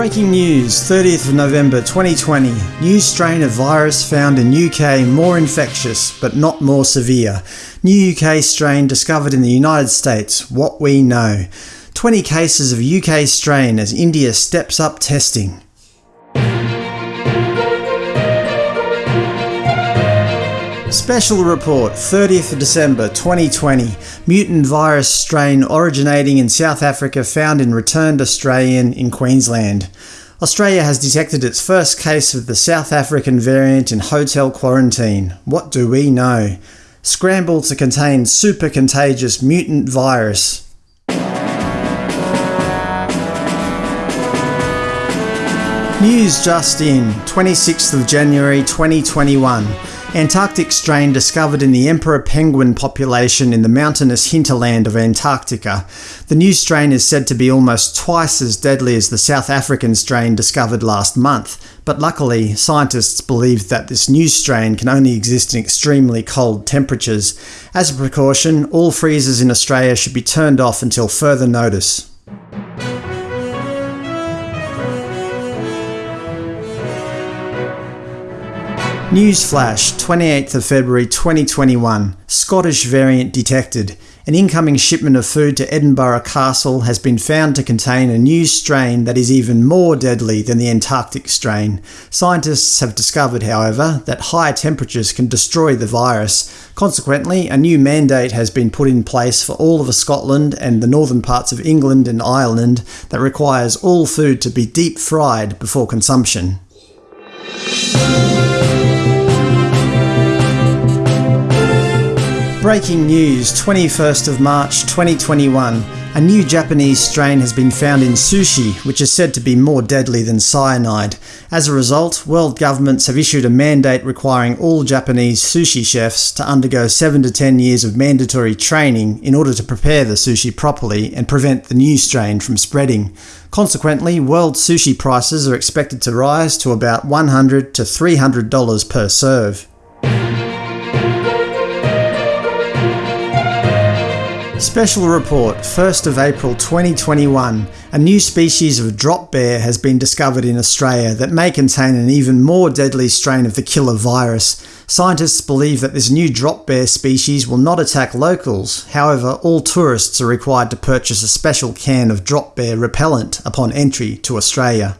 Breaking news, 30th of November 2020. New strain of virus found in UK more infectious, but not more severe. New UK strain discovered in the United States. What we know. 20 cases of UK strain as India steps up testing. Special report 30th of December 2020 Mutant virus strain originating in South Africa found in returned Australian in Queensland. Australia has detected its first case of the South African variant in hotel quarantine. What do we know? Scramble to contain super contagious mutant virus. News just in, 26th of January 2021. Antarctic strain discovered in the emperor penguin population in the mountainous hinterland of Antarctica. The new strain is said to be almost twice as deadly as the South African strain discovered last month, but luckily scientists believe that this new strain can only exist in extremely cold temperatures. As a precaution, all freezers in Australia should be turned off until further notice. Newsflash, 28th of February 2021. Scottish variant detected. An incoming shipment of food to Edinburgh Castle has been found to contain a new strain that is even more deadly than the Antarctic strain. Scientists have discovered, however, that higher temperatures can destroy the virus. Consequently, a new mandate has been put in place for all of Scotland and the northern parts of England and Ireland that requires all food to be deep fried before consumption. Breaking news 21st of March 2021. A new Japanese strain has been found in sushi, which is said to be more deadly than cyanide. As a result, world governments have issued a mandate requiring all Japanese sushi chefs to undergo 7 to 10 years of mandatory training in order to prepare the sushi properly and prevent the new strain from spreading. Consequently, world sushi prices are expected to rise to about 100 to $300 per serve. Special Report 1st of April 2021 A new species of drop bear has been discovered in Australia that may contain an even more deadly strain of the killer virus. Scientists believe that this new drop bear species will not attack locals, however all tourists are required to purchase a special can of drop bear repellent upon entry to Australia.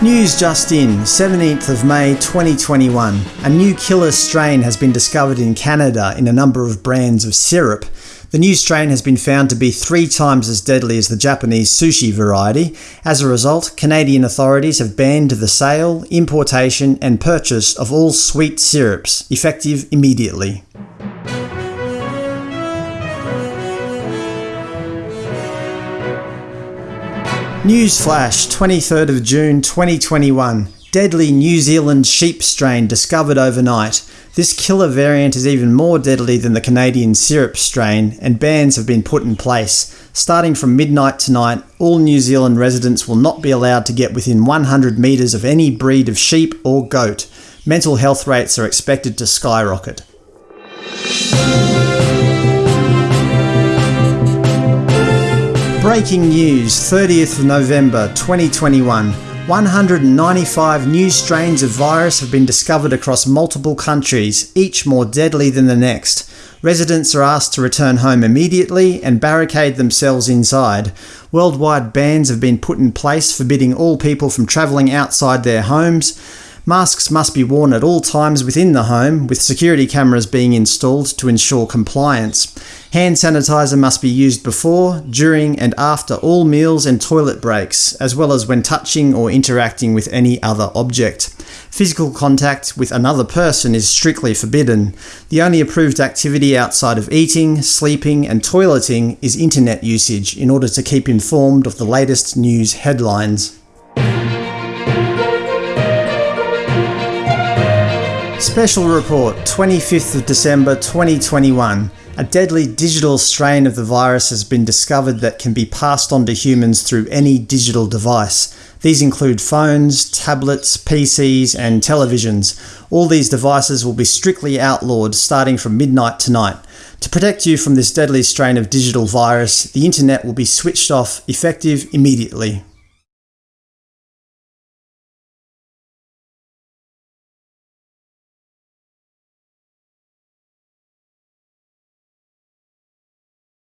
News just in, 17th of May 2021. A new killer strain has been discovered in Canada in a number of brands of syrup. The new strain has been found to be three times as deadly as the Japanese sushi variety. As a result, Canadian authorities have banned the sale, importation and purchase of all sweet syrups, effective immediately. Newsflash, 23rd of June 2021. Deadly New Zealand sheep strain discovered overnight. This killer variant is even more deadly than the Canadian syrup strain, and bans have been put in place. Starting from midnight tonight, all New Zealand residents will not be allowed to get within 100 metres of any breed of sheep or goat. Mental health rates are expected to skyrocket. Breaking news 30th of November 2021. 195 new strains of virus have been discovered across multiple countries, each more deadly than the next. Residents are asked to return home immediately and barricade themselves inside. Worldwide bans have been put in place forbidding all people from travelling outside their homes. Masks must be worn at all times within the home, with security cameras being installed to ensure compliance. Hand sanitizer must be used before, during and after all meals and toilet breaks, as well as when touching or interacting with any other object. Physical contact with another person is strictly forbidden. The only approved activity outside of eating, sleeping and toileting is internet usage in order to keep informed of the latest news headlines. Special Report 25th of December 2021. A deadly digital strain of the virus has been discovered that can be passed on to humans through any digital device. These include phones, tablets, PCs and televisions. All these devices will be strictly outlawed starting from midnight tonight. To protect you from this deadly strain of digital virus, the internet will be switched off effective immediately.